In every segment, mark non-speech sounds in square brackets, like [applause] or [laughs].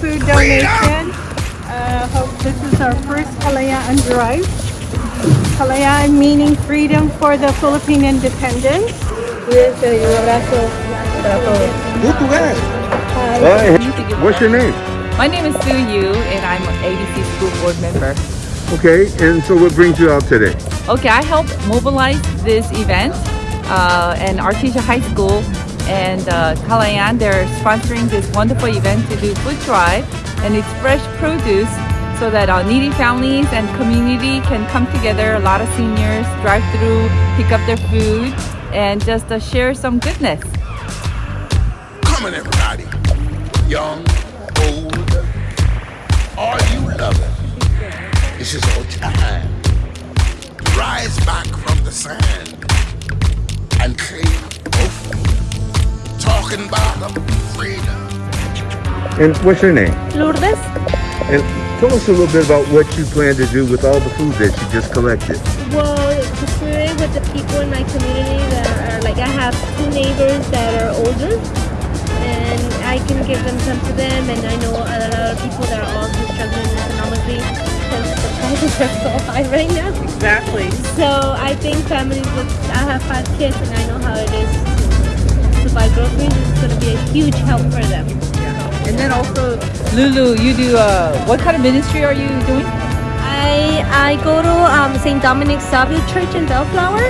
food donation. Uh, hope this is our first Kalayaan drive. Kalayaan meaning freedom for the Philippine independence. Cuídense y un abrazo para todos. Português. Bye. Hi. What's your name? My name is Sue Yu and I'm an ABC school board member. Okay, and so what brings you out today? Okay, I helped mobilize this event uh, and Artesia High School and uh, Kalayaan, they're sponsoring this wonderful event to do food drive and it's fresh produce so that our needy families and community can come together. A lot of seniors drive through, pick up their food and just uh, share some goodness. Come on, everybody. Young, old, all you lovers. This is our time. Rise back from the sand and claim. Talking about freedom. And what's your name? Lourdes. And tell us a little bit about what you plan to do with all the food that you just collected. Well, to share it with the people in my community that are like, I have two neighbors that are older and I can give them some to them and I know a lot of people that are also struggling economically because the prices are so [laughs] high right now. Exactly. So I think families with, I have five kids and I know how it is to, buy groceries. It's going to be a huge help for them. And then also, Lulu, you do, uh, what kind of ministry are you doing? I I go to um, St. Dominic Savio Church in Bellflower,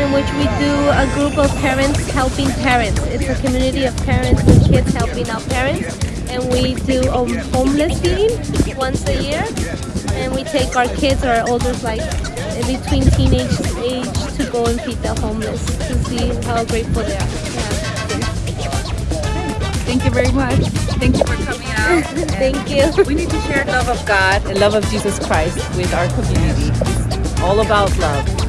in which we do a group of parents helping parents. It's a community of parents and kids helping out parents, and we do a homeless feeding once a year, and we take our kids or our olders like between teenage age to go and feed the homeless to see how grateful they are. Yeah. Thank you very much. Thank you for coming out. [laughs] Thank you. We need to share love of God and love of Jesus Christ with our community. It's all about love.